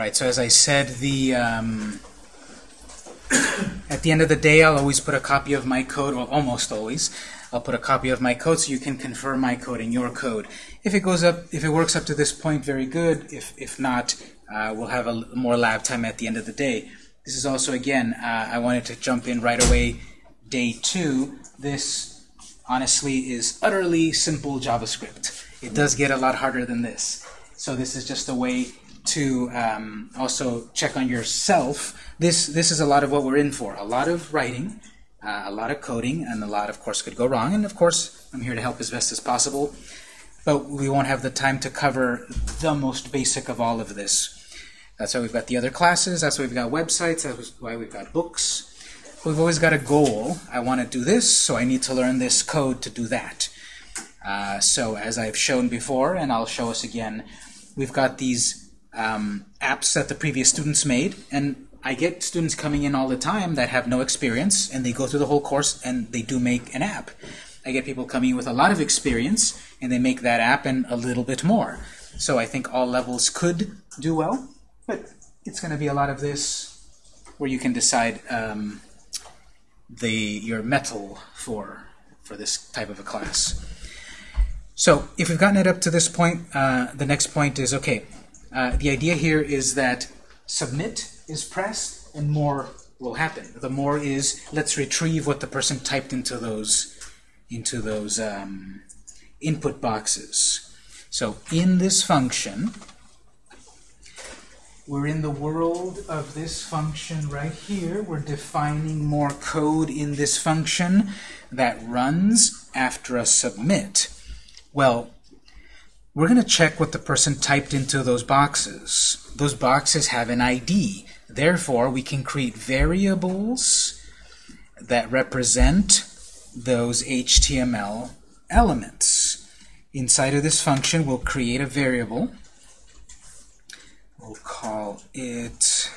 right, so as I said, the um, at the end of the day, I'll always put a copy of my code, well, almost always. I'll put a copy of my code so you can confirm my code and your code. If it goes up, if it works up to this point, very good. If if not, uh, we'll have a more lab time at the end of the day. This is also again, uh, I wanted to jump in right away. Day two. This honestly is utterly simple JavaScript. It does get a lot harder than this. So this is just a way to um, also check on yourself. This this is a lot of what we're in for. A lot of writing, uh, a lot of coding, and a lot, of course, could go wrong. And of course, I'm here to help as best as possible. But we won't have the time to cover the most basic of all of this. That's why we've got the other classes. That's why we've got websites. That's why we've got books. We've always got a goal. I want to do this, so I need to learn this code to do that. Uh, so as I've shown before, and I'll show us again, we've got these um, apps that the previous students made, and I get students coming in all the time that have no experience, and they go through the whole course, and they do make an app. I get people coming in with a lot of experience, and they make that app and a little bit more. So I think all levels could do well, but it's going to be a lot of this where you can decide um, the your mettle for for this type of a class. So if we've gotten it up to this point, uh, the next point is, okay, uh, the idea here is that submit is pressed and more will happen. The more is let's retrieve what the person typed into those into those um, input boxes. So in this function, we're in the world of this function right here. We're defining more code in this function that runs after a submit. Well, we're going to check what the person typed into those boxes. Those boxes have an ID. Therefore, we can create variables that represent those HTML elements. Inside of this function, we'll create a variable. We'll call it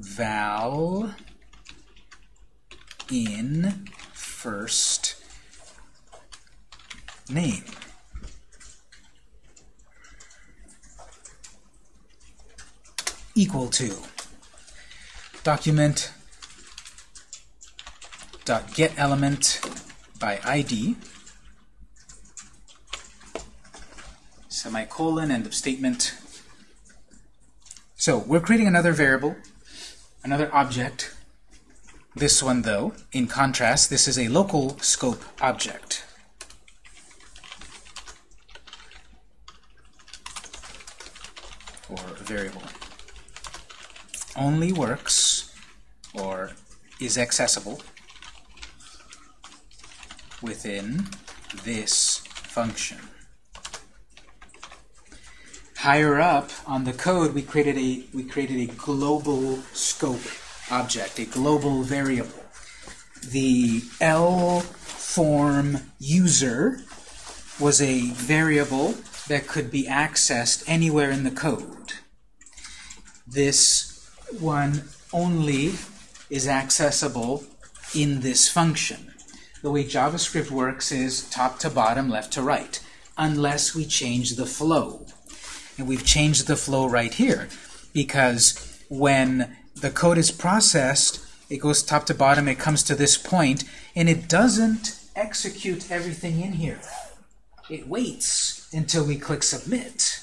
val in first name. Equal to document dot get element by ID semicolon end of statement. So we're creating another variable, another object. This one, though, in contrast, this is a local scope object. or variable. Only works or is accessible within this function. Higher up on the code, we created a we created a global scope object, a global variable. The L form user was a variable that could be accessed anywhere in the code. This one only is accessible in this function. The way JavaScript works is top to bottom, left to right, unless we change the flow. And we've changed the flow right here, because when the code is processed, it goes top to bottom, it comes to this point, and it doesn't execute everything in here. It waits until we click submit.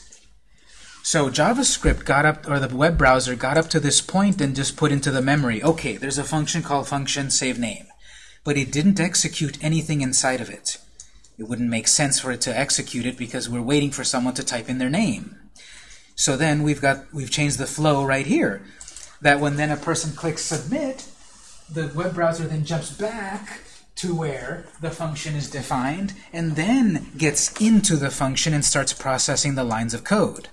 So JavaScript got up, or the web browser got up to this point and just put into the memory, okay, there's a function called function save name. But it didn't execute anything inside of it. It wouldn't make sense for it to execute it because we're waiting for someone to type in their name. So then we've got we've changed the flow right here. That when then a person clicks submit, the web browser then jumps back to where the function is defined and then gets into the function and starts processing the lines of code.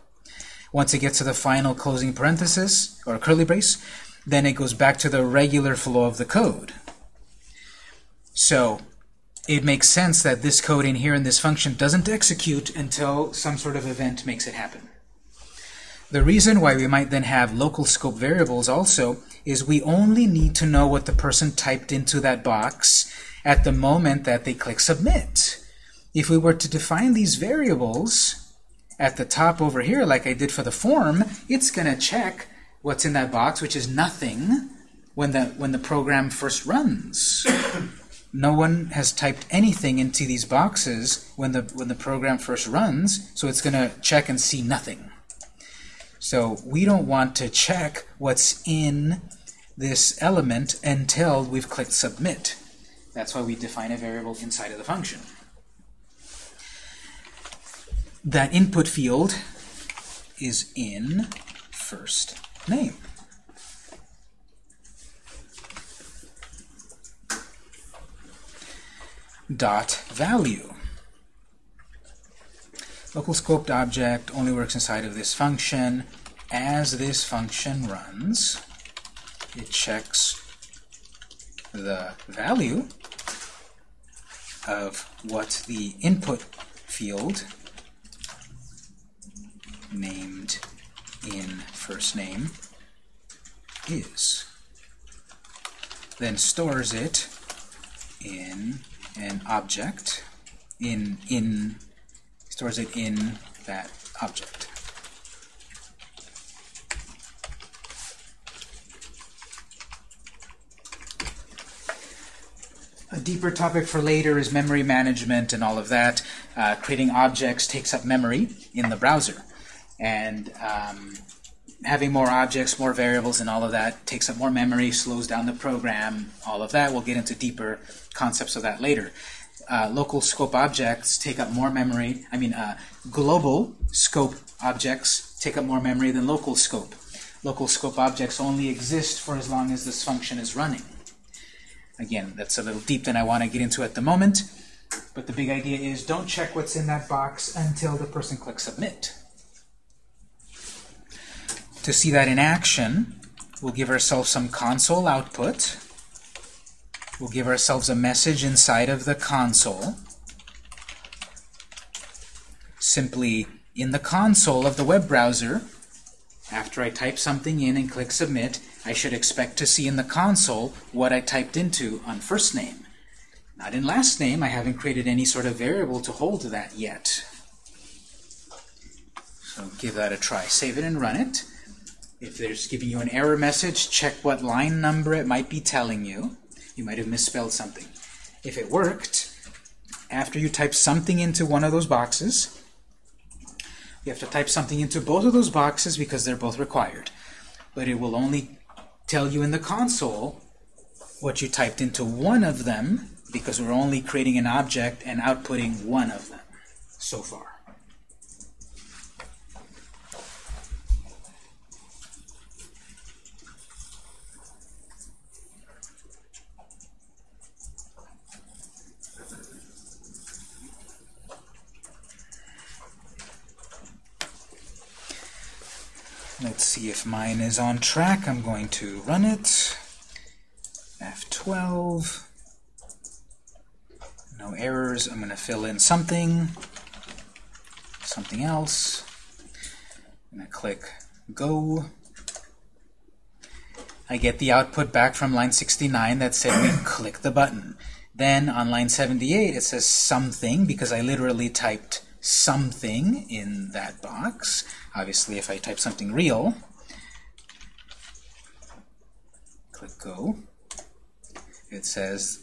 Once it gets to the final closing parenthesis or curly brace, then it goes back to the regular flow of the code. So it makes sense that this code in here in this function doesn't execute until some sort of event makes it happen. The reason why we might then have local scope variables also is we only need to know what the person typed into that box at the moment that they click submit. If we were to define these variables at the top over here, like I did for the form, it's going to check what's in that box, which is nothing, when the, when the program first runs. no one has typed anything into these boxes when the, when the program first runs, so it's going to check and see nothing. So we don't want to check what's in this element until we've clicked Submit. That's why we define a variable inside of the function. That input field is in first name. Dot value. Local scoped object only works inside of this function. As this function runs, it checks the value of what the input field named in first name is. Then stores it in an object, in, in, stores it in that object. A deeper topic for later is memory management and all of that. Uh, creating objects takes up memory in the browser. And um, having more objects, more variables, and all of that takes up more memory, slows down the program, all of that. We'll get into deeper concepts of that later. Uh, local scope objects take up more memory. I mean, uh, global scope objects take up more memory than local scope. Local scope objects only exist for as long as this function is running. Again, that's a little deep than I want to get into at the moment. But the big idea is don't check what's in that box until the person clicks Submit. To see that in action, we'll give ourselves some console output. We'll give ourselves a message inside of the console. Simply, in the console of the web browser, after I type something in and click Submit, I should expect to see in the console what I typed into on first name. Not in last name. I haven't created any sort of variable to hold that yet. So give that a try. Save it and run it. If there's giving you an error message, check what line number it might be telling you. You might have misspelled something. If it worked, after you type something into one of those boxes, you have to type something into both of those boxes because they're both required. But it will only tell you in the console what you typed into one of them because we're only creating an object and outputting one of them so far. Let's see if mine is on track. I'm going to run it. F12. No errors. I'm going to fill in something. Something else. I'm going to click Go. I get the output back from line 69 that said we click the button. Then on line 78 it says something because I literally typed something in that box. Obviously, if I type something real, click Go, it says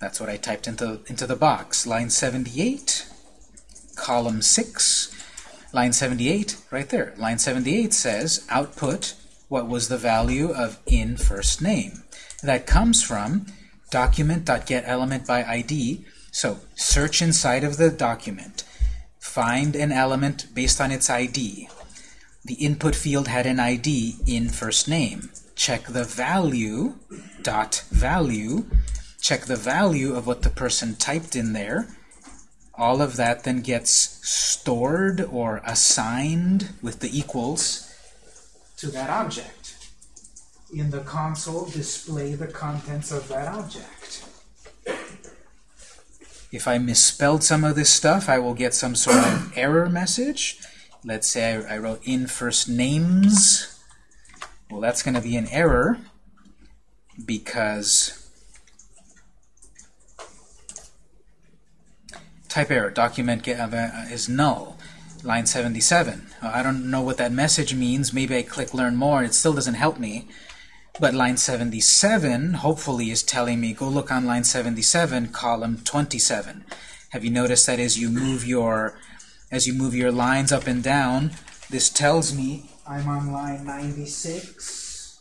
that's what I typed into, into the box. Line 78, column 6, line 78, right there. Line 78 says output what was the value of in first name. That comes from document.getElementById. So search inside of the document find an element based on its ID. The input field had an ID in first name. Check the value, dot value, check the value of what the person typed in there. All of that then gets stored or assigned with the equals to that object. In the console, display the contents of that object. If I misspelled some of this stuff, I will get some sort of error message. Let's say I, I wrote in first names. Well, that's going to be an error because type error, document get, uh, is null. Line 77. Uh, I don't know what that message means. Maybe I click Learn More. and It still doesn't help me. But line 77, hopefully, is telling me, go look on line 77, column 27. Have you noticed that as you move your as you move your lines up and down, this tells me I'm on line 96,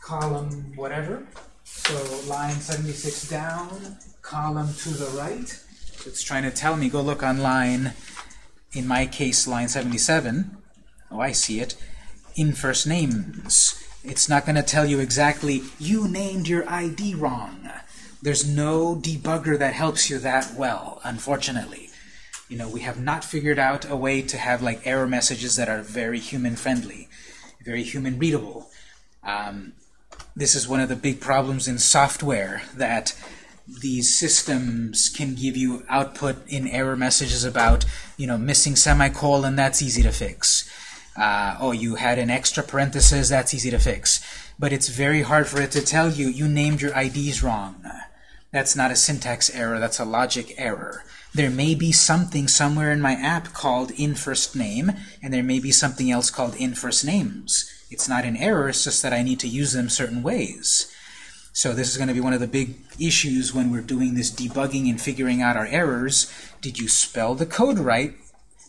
column whatever. So line 76 down, column to the right. It's trying to tell me, go look on line, in my case, line 77. Oh, I see it. In first names. It's not going to tell you exactly, you named your ID wrong. There's no debugger that helps you that well, unfortunately. You know, we have not figured out a way to have like error messages that are very human-friendly, very human-readable. Um, this is one of the big problems in software, that these systems can give you output in error messages about, you know, missing semicolon, that's easy to fix. Uh, oh, you had an extra parenthesis, that's easy to fix. But it's very hard for it to tell you, you named your IDs wrong. That's not a syntax error, that's a logic error. There may be something somewhere in my app called in first name, and there may be something else called in first names. It's not an error, it's just that I need to use them certain ways. So this is going to be one of the big issues when we're doing this debugging and figuring out our errors. Did you spell the code right,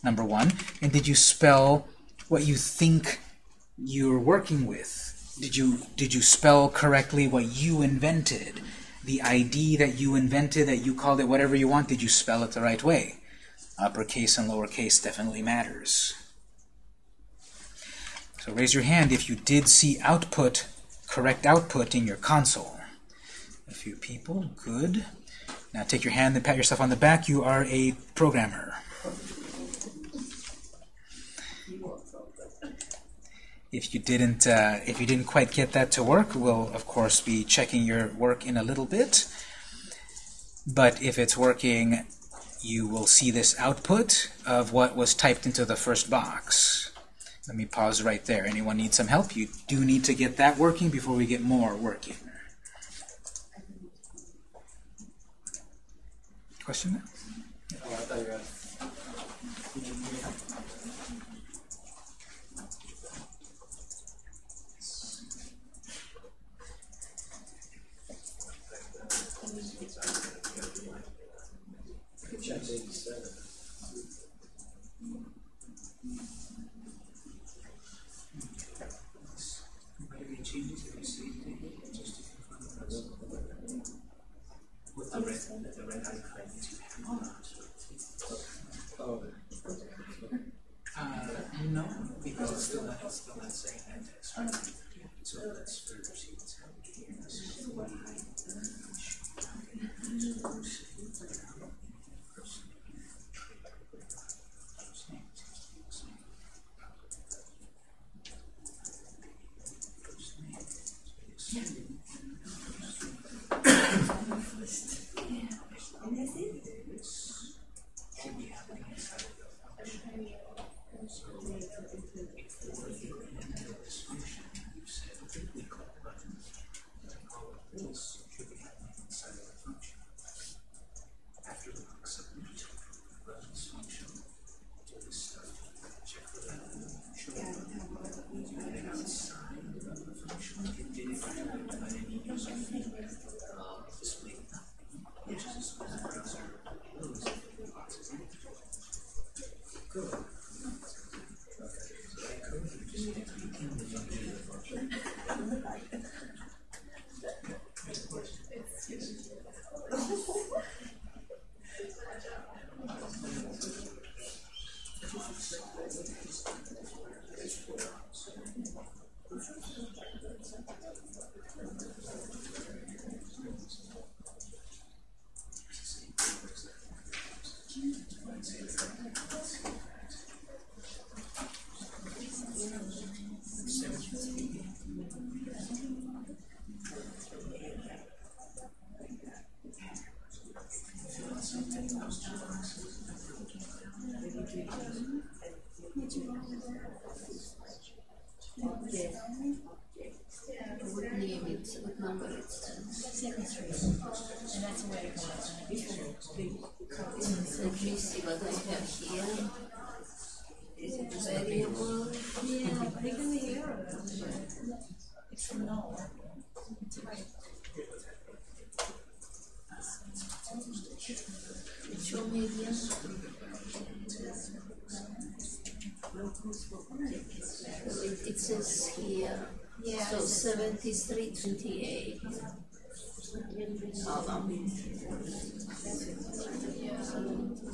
number one? And did you spell what you think you're working with? Did you, did you spell correctly what you invented? The ID that you invented, that you called it whatever you want, did you spell it the right way? Uppercase and lowercase definitely matters. So raise your hand if you did see output, correct output in your console. A few people, good. Now take your hand and pat yourself on the back. You are a programmer. If you didn't, uh, if you didn't quite get that to work, we'll of course be checking your work in a little bit. But if it's working, you will see this output of what was typed into the first box. Let me pause right there. Anyone need some help? You do need to get that working before we get more working. Question? Oh,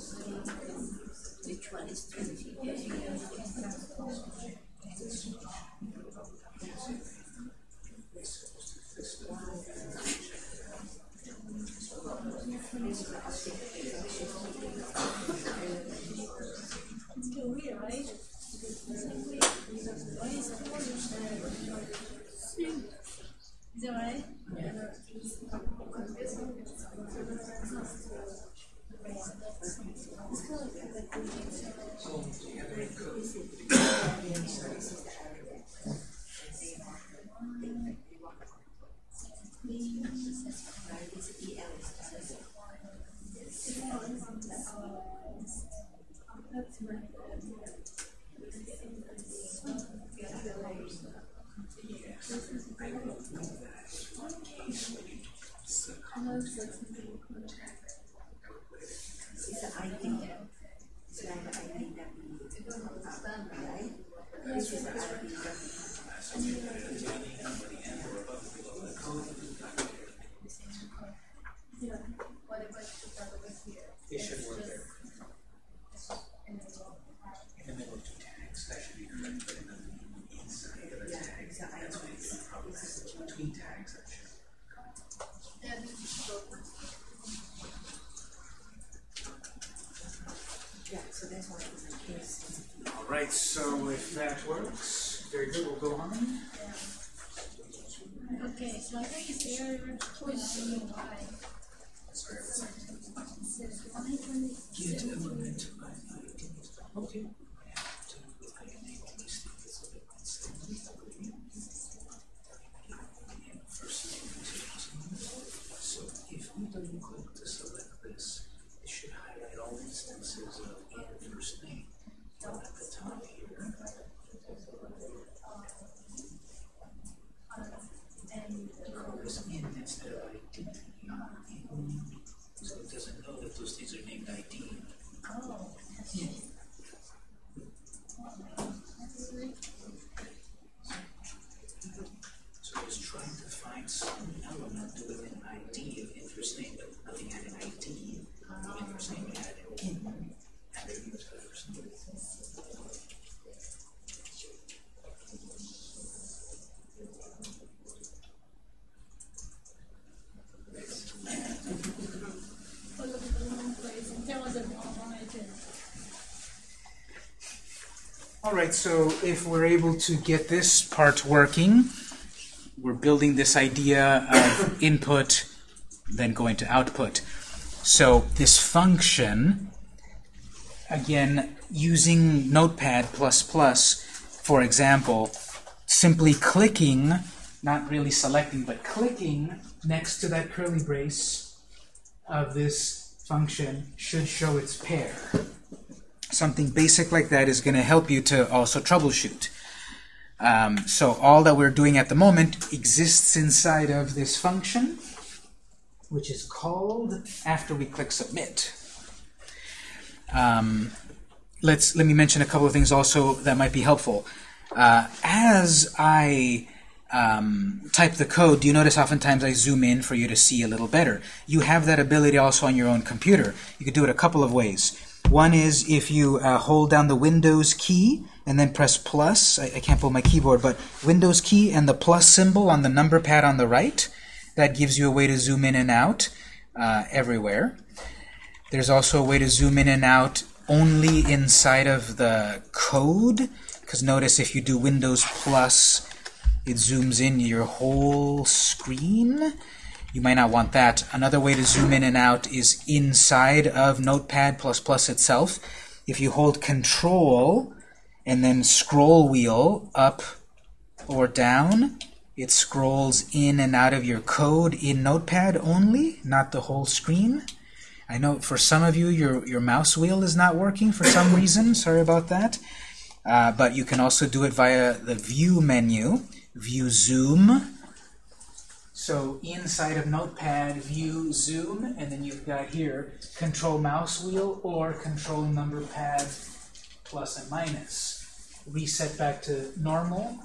Which one is twenty-eight? Is that right? It Colors in instead of ID. So it doesn't know that those things are named ID. Yeah. So it's trying to find some element within ID of interest name, but nothing had an ID of interest name, it had an in, and they used the first name. Or look at the wrong place and tell us that wrong item. All right, so if we're able to get this part working, we're building this idea of input, then going to output. So this function, again, using Notepad++, for example, simply clicking, not really selecting, but clicking next to that curly brace of this function should show its pair. Something basic like that is going to help you to also troubleshoot. Um, so all that we're doing at the moment exists inside of this function, which is called after we click submit. Um, let's let me mention a couple of things also that might be helpful. Uh, as I um, type the code, do you notice oftentimes I zoom in for you to see a little better? You have that ability also on your own computer. You could do it a couple of ways. One is if you uh, hold down the Windows key and then press plus. I, I can't pull my keyboard, but Windows key and the plus symbol on the number pad on the right. That gives you a way to zoom in and out uh, everywhere. There's also a way to zoom in and out only inside of the code. Because notice if you do Windows plus, it zooms in your whole screen. You might not want that. Another way to zoom in and out is inside of Notepad++ itself. If you hold Control and then scroll wheel up or down, it scrolls in and out of your code in Notepad only, not the whole screen. I know for some of you, your, your mouse wheel is not working for some reason. Sorry about that. Uh, but you can also do it via the View menu, View Zoom. So inside of Notepad, View Zoom, and then you've got here Control Mouse Wheel or Control Number Pad plus and minus. reset back to normal.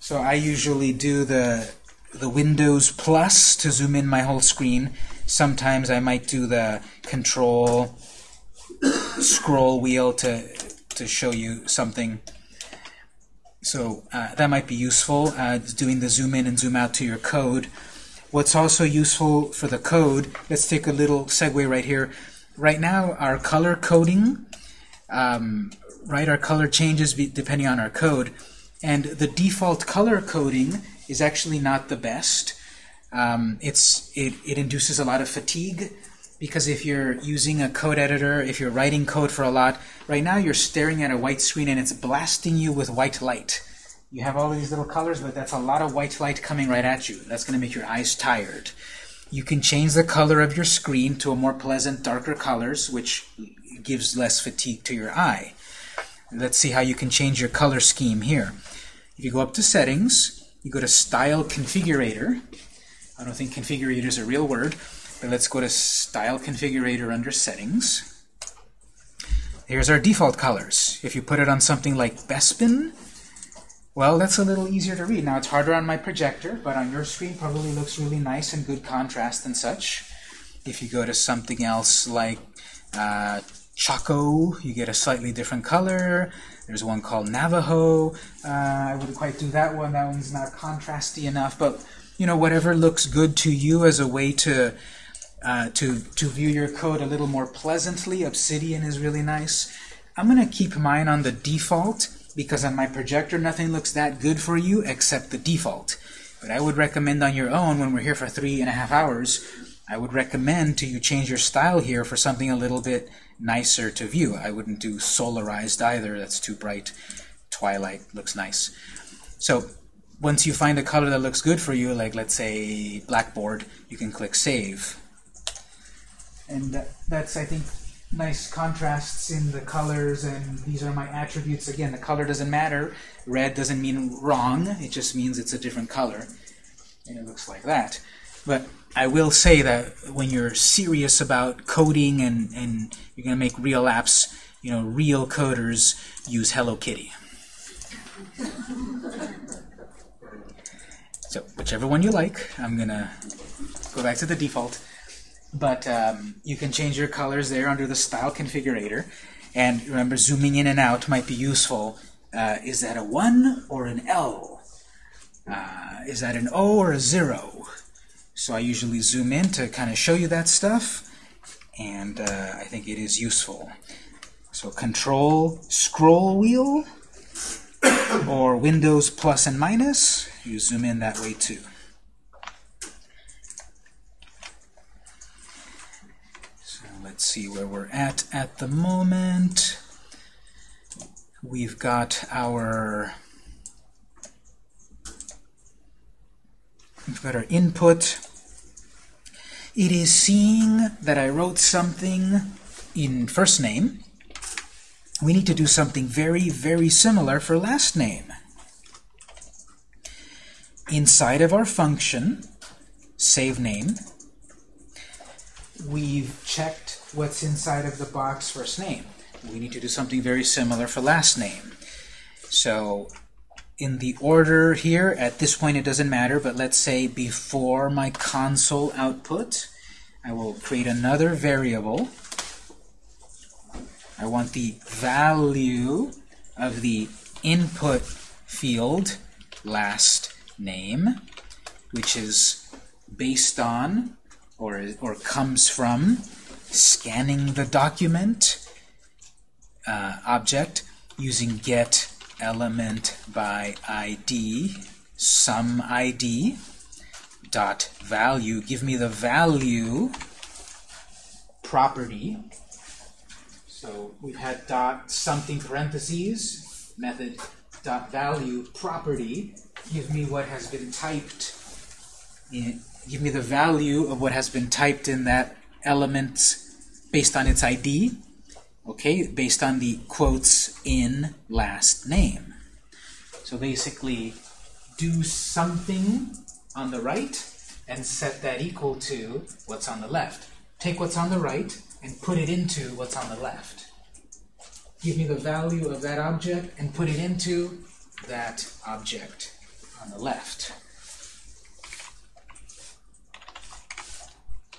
So I usually do the the Windows plus to zoom in my whole screen. Sometimes I might do the control scroll wheel to to show you something. So uh, that might be useful, uh, doing the zoom in and zoom out to your code. What's also useful for the code, let's take a little segue right here. Right now, our color coding, um, right, our color changes depending on our code, and the default color coding is actually not the best. Um, it's it, it induces a lot of fatigue because if you're using a code editor, if you're writing code for a lot, right now you're staring at a white screen and it's blasting you with white light. You have all these little colors, but that's a lot of white light coming right at you. That's going to make your eyes tired. You can change the color of your screen to a more pleasant, darker colors, which gives less fatigue to your eye. Let's see how you can change your color scheme here. If you go up to Settings, you go to Style Configurator. I don't think configurator is a real word, but let's go to Style Configurator under Settings. Here's our default colors. If you put it on something like Bespin, well, that's a little easier to read. Now, it's harder on my projector, but on your screen probably looks really nice and good contrast and such. If you go to something else like uh, Choco, you get a slightly different color. There's one called Navajo. Uh, I wouldn't quite do that one. That one's not contrasty enough. But, you know, whatever looks good to you as a way to uh, to, to view your code a little more pleasantly. Obsidian is really nice. I'm going to keep mine on the default because on my projector nothing looks that good for you except the default. But I would recommend on your own, when we're here for three and a half hours, I would recommend to you change your style here for something a little bit nicer to view. I wouldn't do solarized either, that's too bright. Twilight looks nice. So once you find a color that looks good for you, like let's say blackboard, you can click Save. And that's, I think, nice contrasts in the colors, and these are my attributes. Again, the color doesn't matter. Red doesn't mean wrong, it just means it's a different color. And it looks like that. But I will say that when you're serious about coding and, and you're to make real apps, you know, real coders use Hello Kitty. so whichever one you like, I'm going to go back to the default. But um, you can change your colors there under the Style Configurator. And remember, zooming in and out might be useful. Uh, is that a 1 or an L? Uh, is that an O or a 0? So I usually zoom in to kind of show you that stuff. And uh, I think it is useful. So Control Scroll Wheel or Windows plus and minus, you zoom in that way too. Let's see where we're at at the moment. We've got our we've got our input. It is seeing that I wrote something in first name. We need to do something very, very similar for last name. Inside of our function, save name, we've checked what's inside of the box first name. We need to do something very similar for last name. So in the order here, at this point it doesn't matter, but let's say before my console output, I will create another variable. I want the value of the input field last name, which is based on or, or comes from scanning the document uh, object using get element by ID, sum ID, dot value. Give me the value property. So we've had dot something parentheses, method dot value property. Give me what has been typed in, give me the value of what has been typed in that element based on its ID, okay, based on the quotes in last name. So basically, do something on the right and set that equal to what's on the left. Take what's on the right and put it into what's on the left. give me the value of that object, and put it into that object on the left.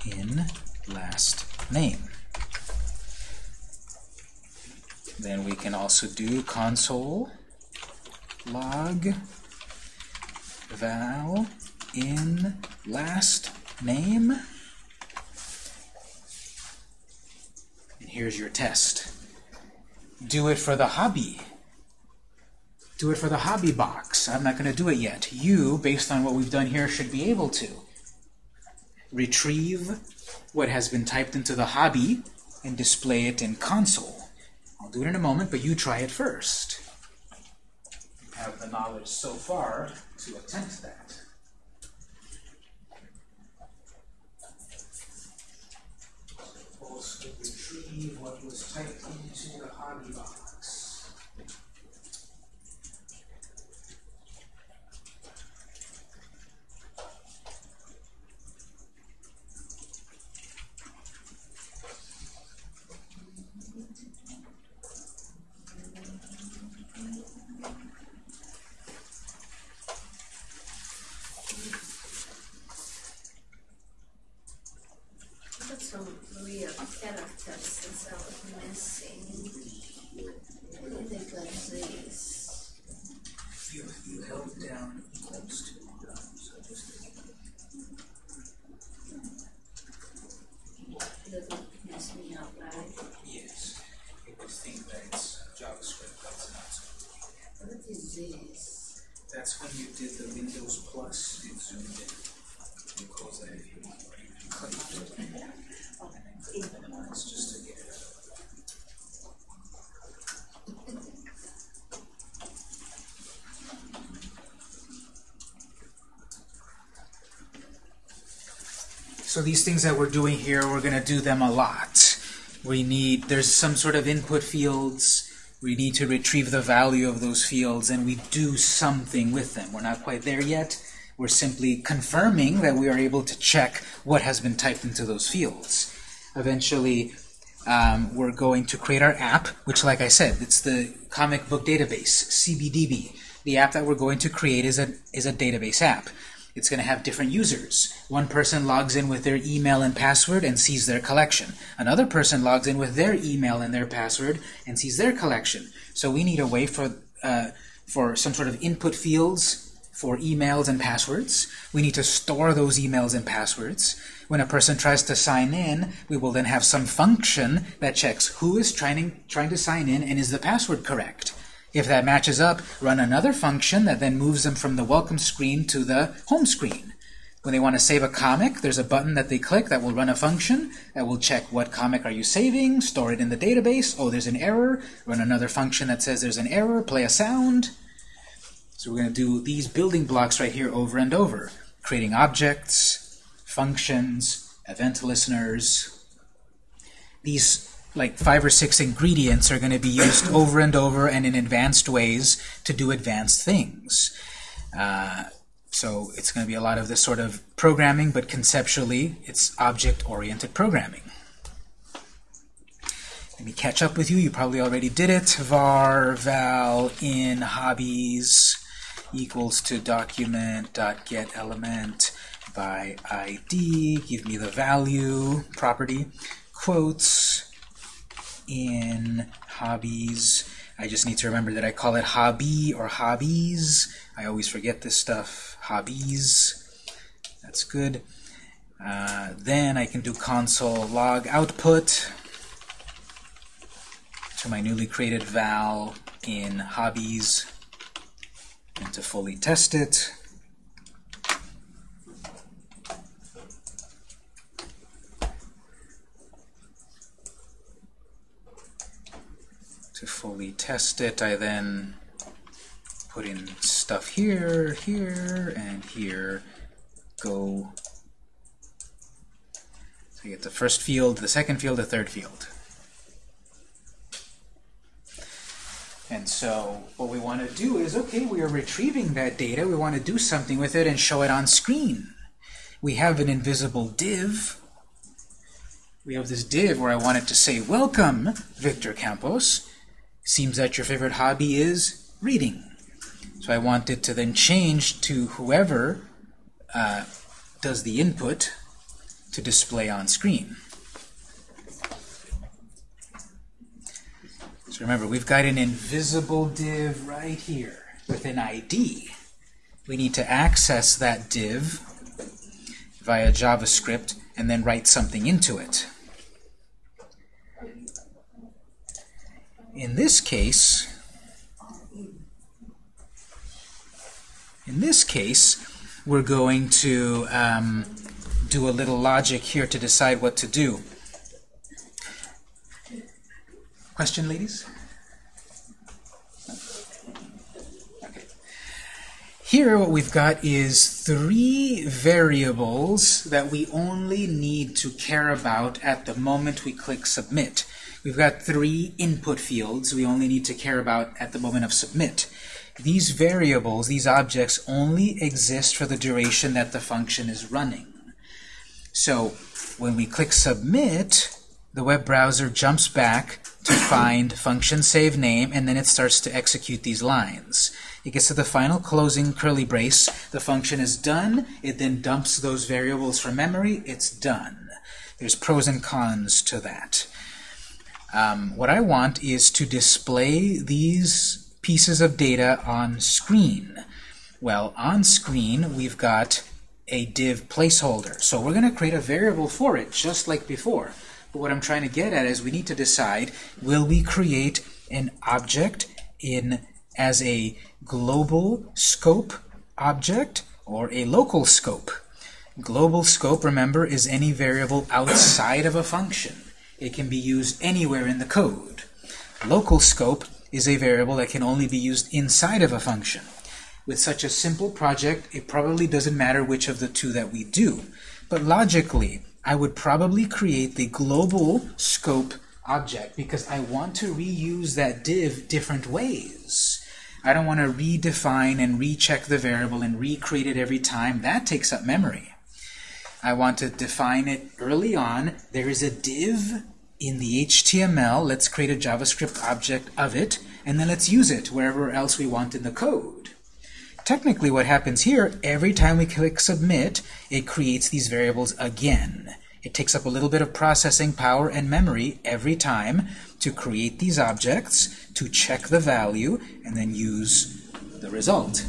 In last name. Then we can also do console log val in last name. And here's your test. Do it for the hobby. Do it for the hobby box. I'm not going to do it yet. You, based on what we've done here, should be able to retrieve what has been typed into the hobby and display it in console. I'll do it in a moment, but you try it first. You have the knowledge so far to attempt that. Retrieve what was typed into the hobby box. Got some weird characters that are missing. They like this. You, you held down equals to. So just That would mess me up, right? yes, it would think that it's JavaScript, but it's not. So What is this? That's when you did the Windows Plus, it zoomed in. You close that if you want, or you can click on it. And then click minimize just to get it out. So these things that we're doing here, we're going to do them a lot. We need, there's some sort of input fields. We need to retrieve the value of those fields, and we do something with them. We're not quite there yet. We're simply confirming that we are able to check what has been typed into those fields. Eventually, um, we're going to create our app, which, like I said, it's the comic book database, CBDB. The app that we're going to create is a, is a database app. It's going to have different users. One person logs in with their email and password and sees their collection. Another person logs in with their email and their password and sees their collection. So we need a way for, uh, for some sort of input fields for emails and passwords. We need to store those emails and passwords. When a person tries to sign in, we will then have some function that checks who is trying, trying to sign in and is the password correct. If that matches up, run another function that then moves them from the welcome screen to the home screen. When they want to save a comic, there's a button that they click that will run a function that will check what comic are you saving, store it in the database. Oh, there's an error. Run another function that says there's an error, play a sound. So we're going to do these building blocks right here over and over. Creating objects, functions, event listeners. These like five or six ingredients are going to be used over and over and in advanced ways to do advanced things. Uh, so it's going to be a lot of this sort of programming, but conceptually it's object-oriented programming. Let me catch up with you. You probably already did it. var val in hobbies equals to document dot get element by id. Give me the value property. Quotes in hobbies. I just need to remember that I call it hobby or hobbies. I always forget this stuff. Hobbies. That's good. Uh, then I can do console log output to my newly created val in hobbies and to fully test it. To fully test it, I then put in stuff here, here, and here. Go. So you get the first field, the second field, the third field. And so what we want to do is, okay, we are retrieving that data. We want to do something with it and show it on screen. We have an invisible div. We have this div where I want it to say, welcome, Victor Campos. Seems that your favorite hobby is reading. So I want it to then change to whoever uh, does the input to display on screen. So remember, we've got an invisible div right here with an ID. We need to access that div via JavaScript and then write something into it. In this case, in this case, we're going to um, do a little logic here to decide what to do. Question, ladies? Here what we've got is three variables that we only need to care about at the moment we click Submit. We've got three input fields we only need to care about at the moment of Submit. These variables, these objects, only exist for the duration that the function is running. So when we click Submit, the web browser jumps back to find function save name, and then it starts to execute these lines. It gets to the final closing curly brace. The function is done. It then dumps those variables from memory. It's done. There's pros and cons to that. Um, what I want is to display these pieces of data on screen. Well, on screen, we've got a div placeholder. So we're going to create a variable for it, just like before. But what I'm trying to get at is we need to decide, will we create an object in as a global scope object or a local scope? Global scope, remember, is any variable outside of a function. It can be used anywhere in the code. Local scope is a variable that can only be used inside of a function. With such a simple project, it probably doesn't matter which of the two that we do. But logically, I would probably create the global scope object because I want to reuse that div different ways. I don't want to redefine and recheck the variable and recreate it every time. That takes up memory. I want to define it early on. There is a div in the HTML. Let's create a JavaScript object of it, and then let's use it wherever else we want in the code. Technically, what happens here, every time we click Submit, it creates these variables again. It takes up a little bit of processing power and memory every time to create these objects, to check the value, and then use the result.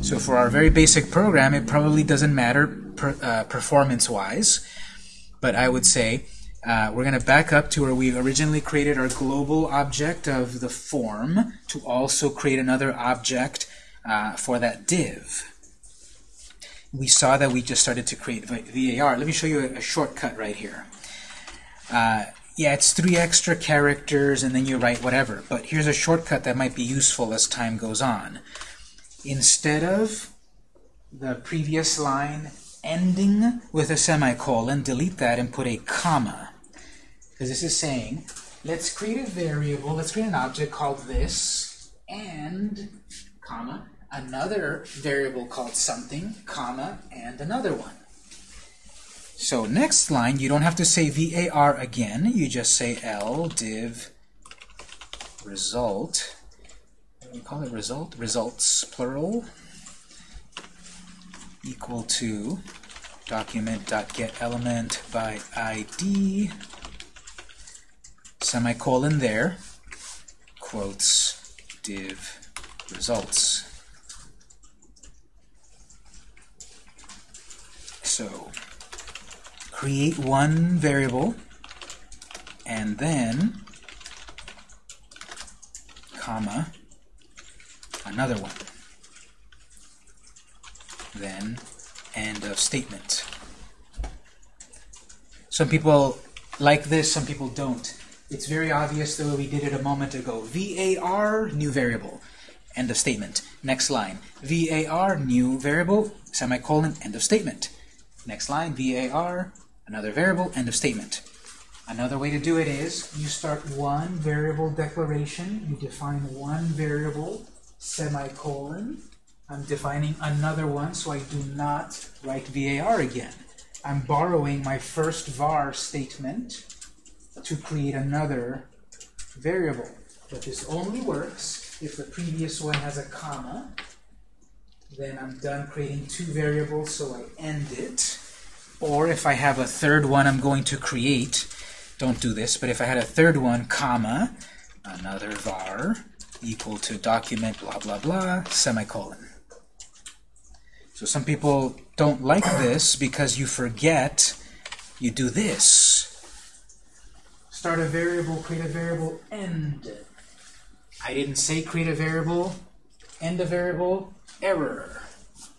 So for our very basic program, it probably doesn't matter per, uh, performance-wise, but I would say uh, we're going to back up to where we originally created our global object of the form to also create another object uh, for that div. We saw that we just started to create VAR. Let me show you a, a shortcut right here. Uh, yeah, it's three extra characters and then you write whatever. But here's a shortcut that might be useful as time goes on. Instead of the previous line ending with a semicolon, delete that and put a comma. Because this is saying, let's create a variable, let's create an object called this, and, comma, another variable called something, comma, and another one. So next line, you don't have to say var again. You just say l div result. We call it? Result? Results, plural, equal to document.getElement by ID, semicolon there, quotes div results. So create one variable and then comma another one then end of statement. Some people like this some people don't. It's very obvious the way we did it a moment ago. Var new variable end of statement. Next line. Var new variable semicolon end of statement. Next line, var, another variable, end of statement. Another way to do it is you start one variable declaration, you define one variable, semicolon. I'm defining another one, so I do not write var again. I'm borrowing my first var statement to create another variable. But this only works if the previous one has a comma. Then I'm done creating two variables, so I end it. Or if I have a third one I'm going to create, don't do this, but if I had a third one, comma, another var, equal to document blah blah blah, semicolon. So some people don't like this because you forget you do this. Start a variable, create a variable, end. I didn't say create a variable, end a variable, error.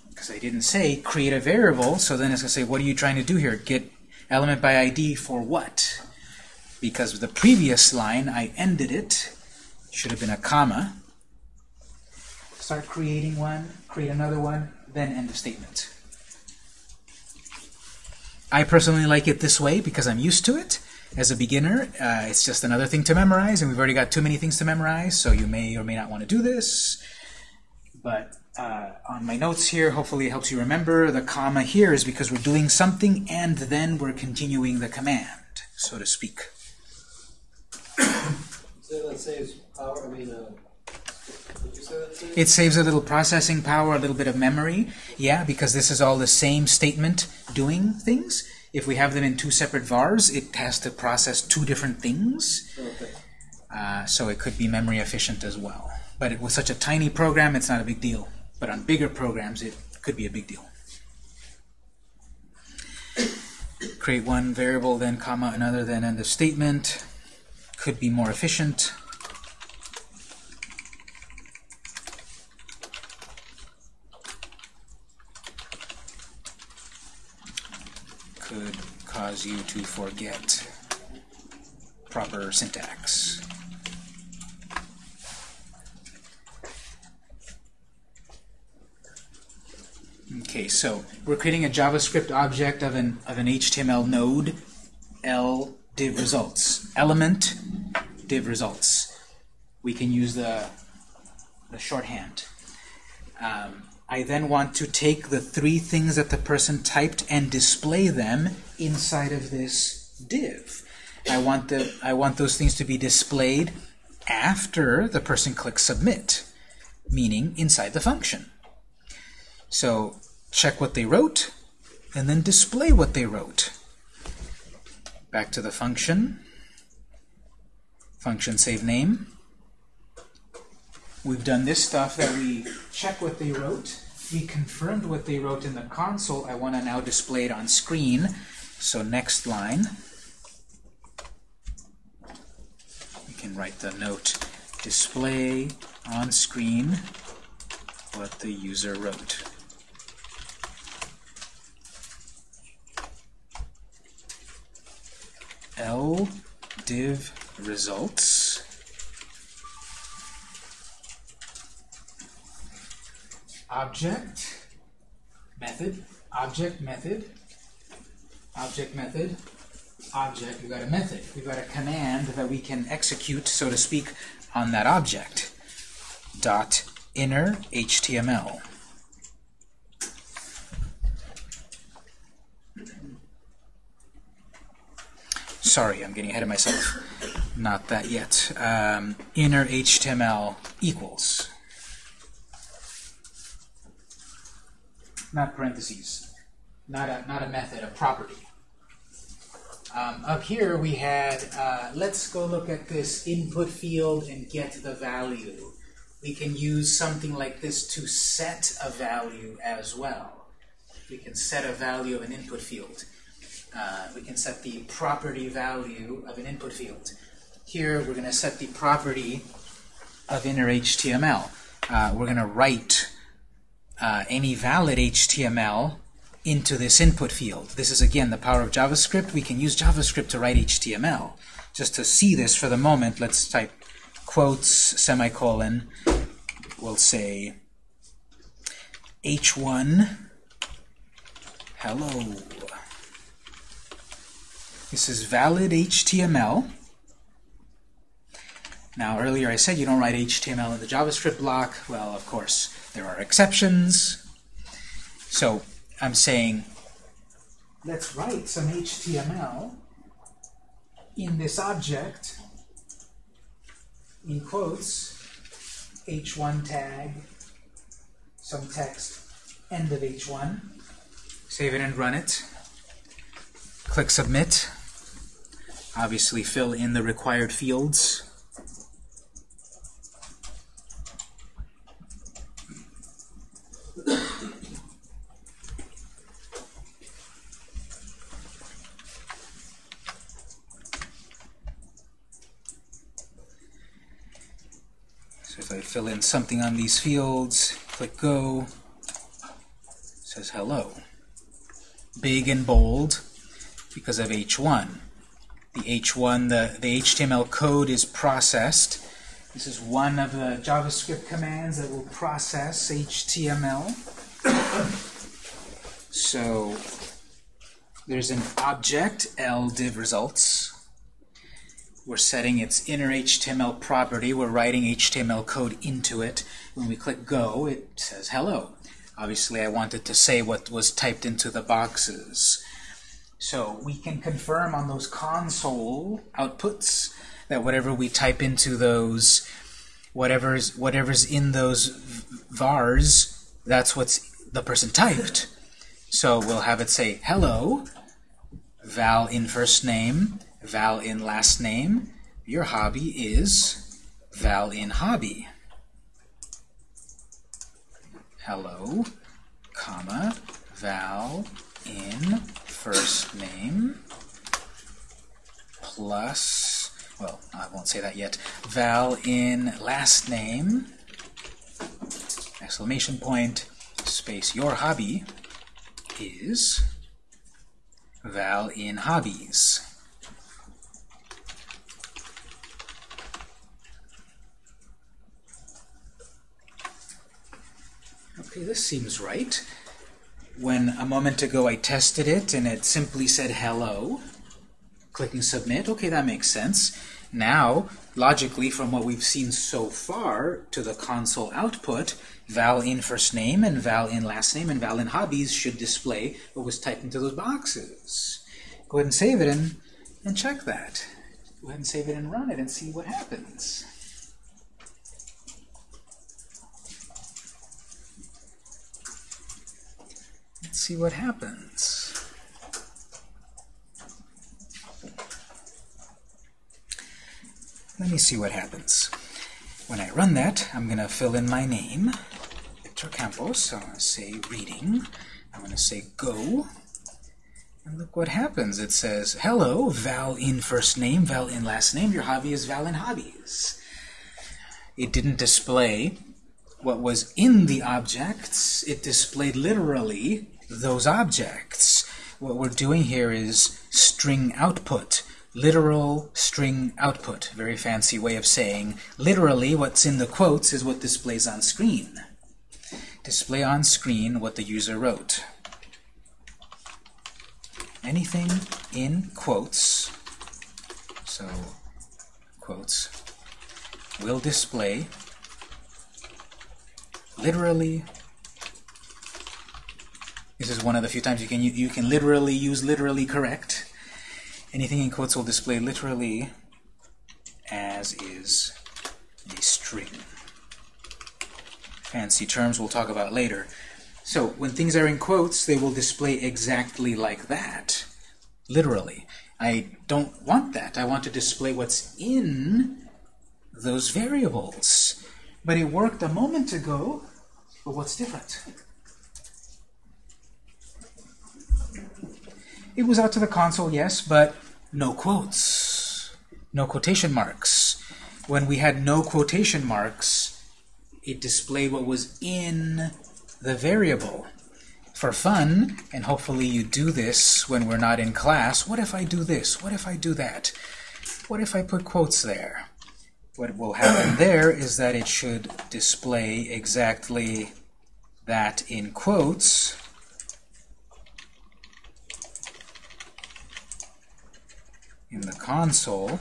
Because I didn't say create a variable, so then it's going to say, what are you trying to do here? Get element by ID for what? Because the previous line, I ended it, should have been a comma. Start creating one, create another one, then end the statement. I personally like it this way because I'm used to it. As a beginner, uh, it's just another thing to memorize, and we've already got too many things to memorize, so you may or may not want to do this. But uh, on my notes here, hopefully it helps you remember, the comma here is because we're doing something and then we're continuing the command, so to speak. So power, I mean, uh, It saves a little processing power, a little bit of memory. Yeah, because this is all the same statement doing things. If we have them in two separate vars, it has to process two different things. Okay. Uh, so it could be memory efficient as well. But it, with such a tiny program, it's not a big deal. But on bigger programs, it could be a big deal. Create one variable, then comma another, then end of statement. Could be more efficient. Could cause you to forget proper syntax. Okay, so we're creating a JavaScript object of an of an HTML node, L div results, element div results. We can use the the shorthand. Um, I then want to take the three things that the person typed and display them inside of this div. I want the I want those things to be displayed after the person clicks submit, meaning inside the function. So check what they wrote, and then display what they wrote. Back to the function. Function save name. We've done this stuff that we check what they wrote. We confirmed what they wrote in the console. I want to now display it on screen. So next line. We can write the note display on screen what the user wrote. L div results object method object method object method object we've got a method we've got a command that we can execute so to speak on that object dot inner HTML sorry, I'm getting ahead of myself. Not that yet. Um, inner HTML equals. Not parentheses. Not a, not a method, a property. Um, up here we had, uh, let's go look at this input field and get the value. We can use something like this to set a value as well. We can set a value of an input field uh, we can set the property value of an input field. Here, we're going to set the property of inner HTML. Uh, we're going to write uh, any valid HTML into this input field. This is, again, the power of JavaScript. We can use JavaScript to write HTML. Just to see this for the moment, let's type quotes, semicolon. We'll say h1 hello. This is valid HTML. Now, earlier I said you don't write HTML in the JavaScript block. Well, of course, there are exceptions. So I'm saying, let's write some HTML in this object in quotes, h1 tag, some text, end of h1. Save it and run it. Click Submit. Obviously fill in the required fields. I fill in something on these fields, click Go, says hello. Big and bold because of H1. The H1, the, the HTML code is processed. This is one of the JavaScript commands that will process HTML. so there's an object, L div results. We're setting its inner HTML property. We're writing HTML code into it. When we click Go, it says hello. Obviously, I wanted to say what was typed into the boxes. So we can confirm on those console outputs that whatever we type into those, whatever's whatever's in those vars, that's what's the person typed. So we'll have it say hello, val in first name, val in last name. Your hobby is val in hobby. Hello, comma, val in first name plus, well, I won't say that yet, val in last name, exclamation point, space, your hobby is val in hobbies. Okay, this seems right. When a moment ago I tested it and it simply said hello, clicking submit, okay, that makes sense. Now, logically, from what we've seen so far to the console output, val in first name and val in last name and val in hobbies should display what was typed into those boxes. Go ahead and save it and, and check that. Go ahead and save it and run it and see what happens. Let's see what happens. Let me see what happens. When I run that, I'm going to fill in my name, Victor Campos. So I'm going to say reading. I'm going to say go. And look what happens. It says, hello, Val in first name, Val in last name. Your hobby is Val in hobbies. It didn't display what was in the objects. It displayed literally those objects. What we're doing here is string output literal string output. Very fancy way of saying literally what's in the quotes is what displays on screen. Display on screen what the user wrote. Anything in quotes, so quotes, will display literally this is one of the few times you can you can literally use literally correct Anything in quotes will display literally as is a string. Fancy terms we'll talk about later. So when things are in quotes, they will display exactly like that, literally. I don't want that. I want to display what's in those variables. But it worked a moment ago, but what's different? It was out to the console, yes, but no quotes, no quotation marks. When we had no quotation marks, it displayed what was in the variable. For fun, and hopefully you do this when we're not in class, what if I do this? What if I do that? What if I put quotes there? What will happen there is that it should display exactly that in quotes, in the console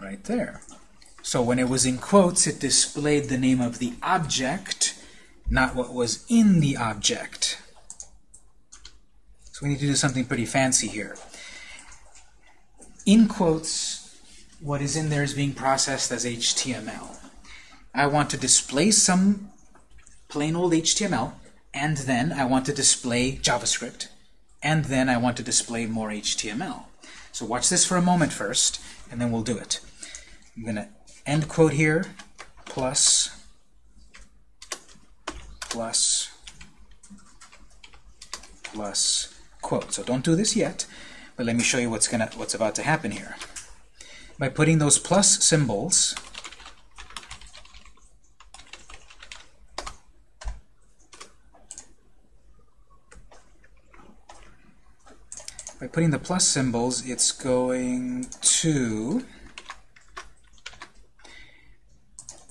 right there. So when it was in quotes, it displayed the name of the object, not what was in the object. So we need to do something pretty fancy here. In quotes what is in there is being processed as HTML. I want to display some plain old HTML, and then I want to display JavaScript, and then I want to display more HTML. So watch this for a moment first, and then we'll do it. I'm going to end quote here, plus, plus, plus, quote. So don't do this yet, but let me show you what's gonna what's about to happen here. By putting those plus symbols by putting the plus symbols, it's going to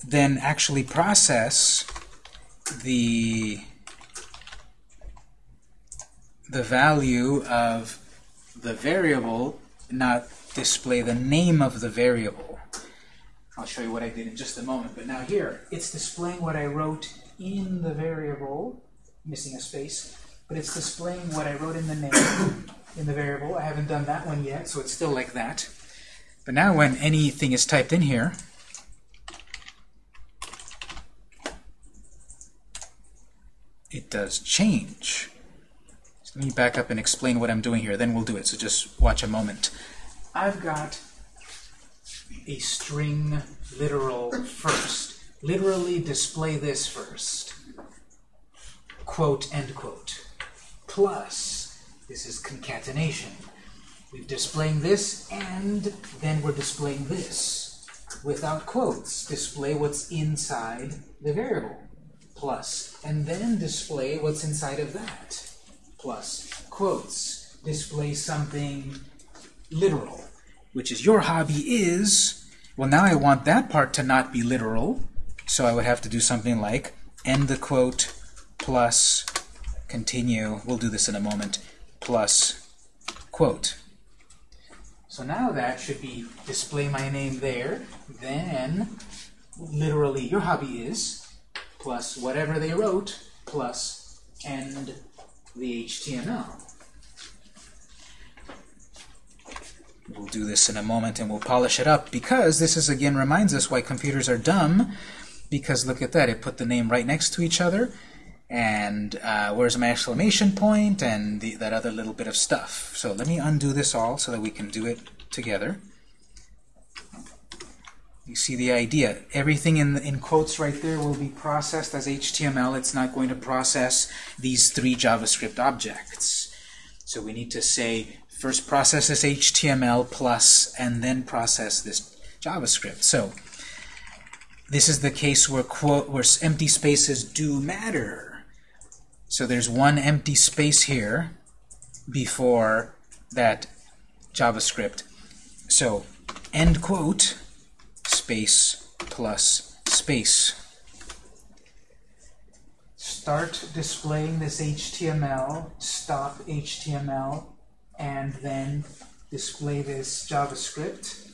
then actually process the the value of the variable, not display the name of the variable. I'll show you what I did in just a moment. But now here, it's displaying what I wrote in the variable, missing a space, but it's displaying what I wrote in the name in the variable. I haven't done that one yet, so it's still like that. But now when anything is typed in here, it does change. So let me back up and explain what I'm doing here, then we'll do it. So just watch a moment. I've got a string literal first. Literally display this first. Quote, end quote. Plus, this is concatenation. We're displaying this, and then we're displaying this. Without quotes, display what's inside the variable. Plus, and then display what's inside of that. Plus, quotes, display something literal, which is your hobby is, well now I want that part to not be literal, so I would have to do something like end the quote plus continue, we'll do this in a moment, plus quote. So now that should be display my name there, then literally your hobby is, plus whatever they wrote, plus end the HTML. We'll do this in a moment and we'll polish it up because this is again reminds us why computers are dumb because look at that, it put the name right next to each other and uh, where's my exclamation point and the, that other little bit of stuff. So let me undo this all so that we can do it together. You see the idea. Everything in, in quotes right there will be processed as HTML. It's not going to process these three JavaScript objects. So we need to say, first process this HTML plus, and then process this JavaScript. So this is the case where, quote, where empty spaces do matter. So there's one empty space here before that JavaScript. So end quote space plus space. Start displaying this HTML, stop HTML, and then display this JavaScript.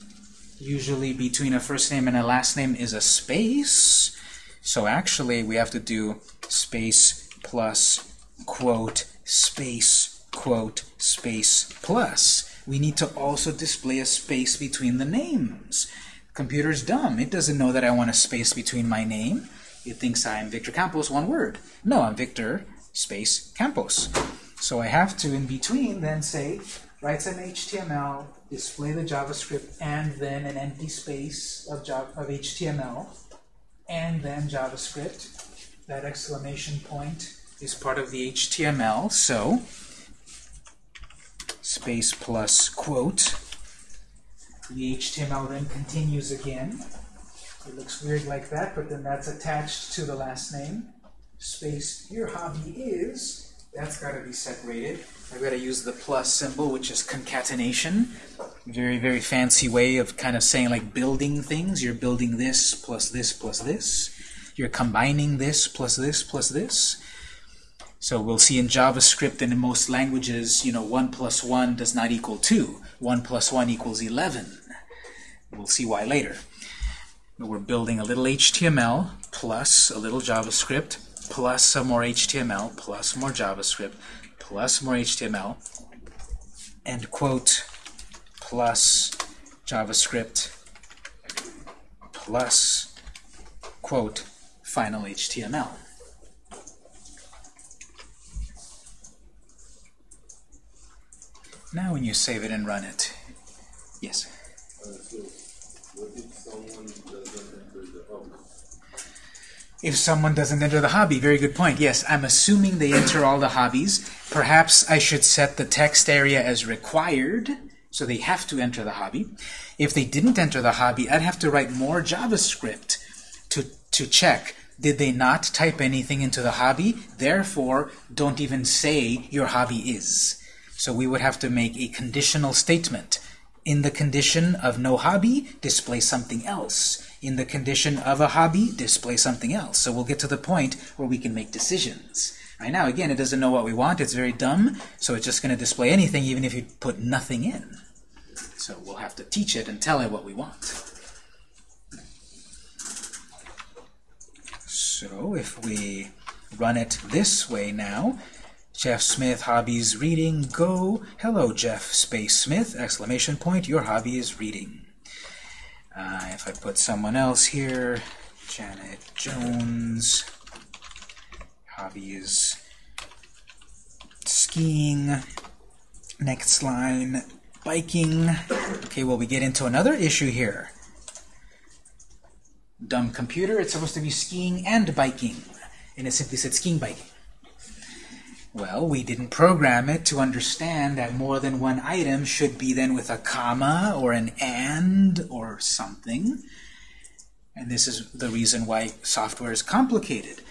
Usually between a first name and a last name is a space. So actually we have to do space plus quote space quote space plus. We need to also display a space between the names. Computer's dumb. It doesn't know that I want a space between my name. It thinks I'm Victor Campos, one word. No, I'm Victor space Campos. So I have to, in between, then say, write some HTML, display the JavaScript, and then an empty space of, of HTML, and then JavaScript. That exclamation point is part of the HTML, so space plus quote. The HTML then continues again. It looks weird like that, but then that's attached to the last name. Space, your hobby is, that's got to be separated. I've got to use the plus symbol, which is concatenation. Very, very fancy way of kind of saying like building things. You're building this plus this plus this. You're combining this plus this plus this. So we'll see in JavaScript and in most languages, you know, 1 plus 1 does not equal 2. 1 plus 1 equals 11. We'll see why later. We're building a little HTML plus a little JavaScript plus some more HTML plus more JavaScript plus more HTML end quote plus JavaScript plus, quote, final HTML. Now when you save it and run it, yes? So, if someone doesn't enter the hobby? If someone doesn't enter the hobby, very good point. Yes, I'm assuming they enter all the hobbies. Perhaps I should set the text area as required, so they have to enter the hobby. If they didn't enter the hobby, I'd have to write more JavaScript to, to check. Did they not type anything into the hobby? Therefore, don't even say your hobby is. So we would have to make a conditional statement. In the condition of no hobby, display something else. In the condition of a hobby, display something else. So we'll get to the point where we can make decisions. Right now, again, it doesn't know what we want. It's very dumb, so it's just going to display anything even if you put nothing in. So we'll have to teach it and tell it what we want. So if we run it this way now, Jeff Smith, hobbies reading, go. Hello, Jeff Space Smith, exclamation point, your hobby is reading. Uh, if I put someone else here, Janet Jones, hobby is skiing. Next line, biking. Okay, well, we get into another issue here. Dumb computer, it's supposed to be skiing and biking. And it simply said skiing biking. Well, we didn't program it to understand that more than one item should be then with a comma or an and or something. And this is the reason why software is complicated.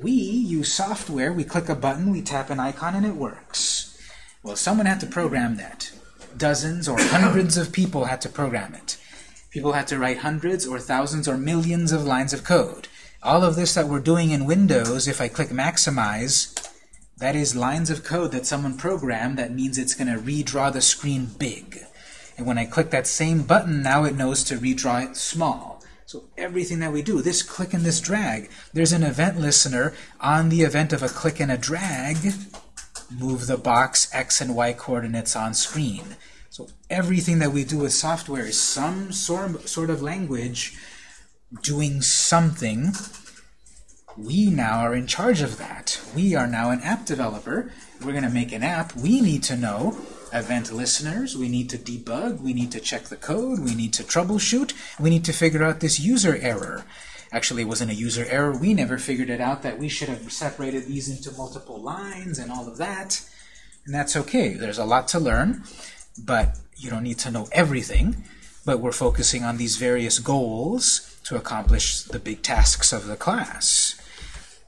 We use software, we click a button, we tap an icon, and it works. Well, someone had to program that. Dozens or hundreds of people had to program it. People had to write hundreds or thousands or millions of lines of code. All of this that we're doing in Windows, if I click maximize, that is lines of code that someone programmed that means it's going to redraw the screen big. And when I click that same button, now it knows to redraw it small. So everything that we do, this click and this drag, there's an event listener on the event of a click and a drag, move the box x and y coordinates on screen. So everything that we do with software is some sort sort of language doing something we now are in charge of that. We are now an app developer. We're going to make an app. We need to know event listeners. We need to debug. We need to check the code. We need to troubleshoot. We need to figure out this user error. Actually, it wasn't a user error. We never figured it out that we should have separated these into multiple lines and all of that. And that's okay. There's a lot to learn, but you don't need to know everything. But we're focusing on these various goals to accomplish the big tasks of the class.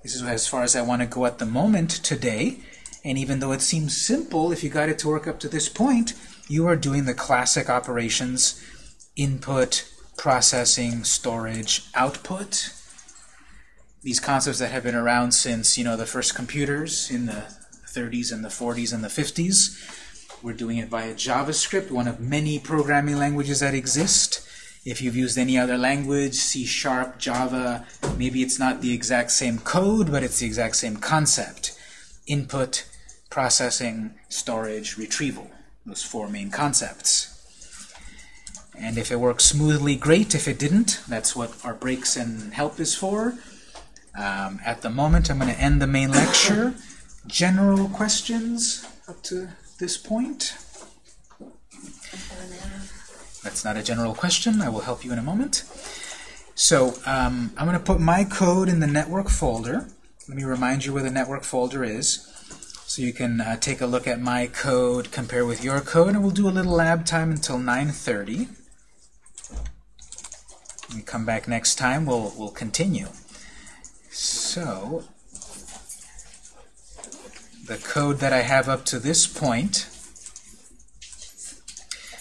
This is as far as I want to go at the moment today. And even though it seems simple, if you got it to work up to this point, you are doing the classic operations, input, processing, storage, output. These concepts that have been around since, you know, the first computers in the 30s and the 40s and the 50s. We're doing it via JavaScript, one of many programming languages that exist. If you've used any other language, C Sharp, Java, maybe it's not the exact same code, but it's the exact same concept. Input, processing, storage, retrieval. Those four main concepts. And if it works smoothly, great. If it didn't, that's what our breaks and help is for. Um, at the moment, I'm going to end the main lecture. General questions up to this point? That's not a general question. I will help you in a moment. So um, I'm going to put my code in the network folder. Let me remind you where the network folder is. So you can uh, take a look at my code, compare with your code, and we'll do a little lab time until 9.30. When we come back next time, we'll, we'll continue. So the code that I have up to this point,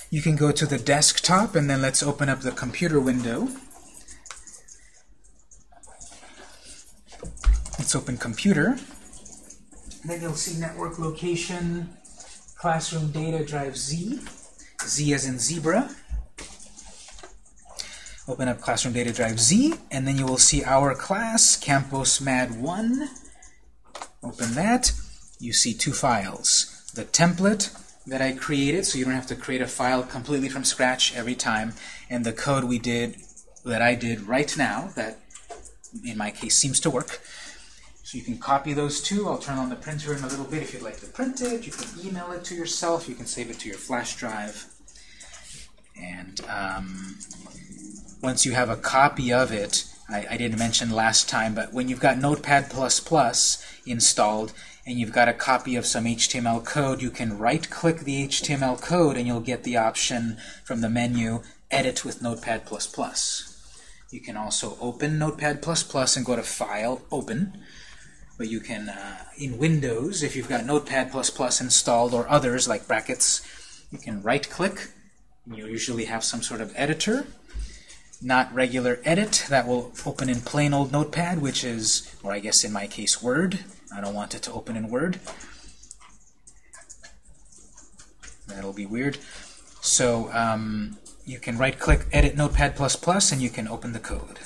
you can go to the desktop and then let's open up the computer window. Let's open computer. Then you'll see network location, classroom data drive Z, Z as in zebra. Open up classroom data drive Z, and then you will see our class, Campus Mad 1. Open that. You see two files. The template that I created, so you don't have to create a file completely from scratch every time, and the code we did that I did right now that, in my case, seems to work. So you can copy those two. I'll turn on the printer in a little bit if you'd like to print it. You can email it to yourself. You can save it to your flash drive. And um, once you have a copy of it, I, I didn't mention last time, but when you've got Notepad++ installed and you've got a copy of some HTML code, you can right-click the HTML code and you'll get the option from the menu, Edit with Notepad++. You can also open Notepad++ and go to File, Open. But you can, uh, in Windows, if you've got Notepad++ installed or others like brackets, you can right-click. You'll usually have some sort of editor not regular edit. That will open in plain old Notepad, which is, or I guess in my case, Word. I don't want it to open in Word. That'll be weird. So um, you can right-click Edit Notepad++, and you can open the code.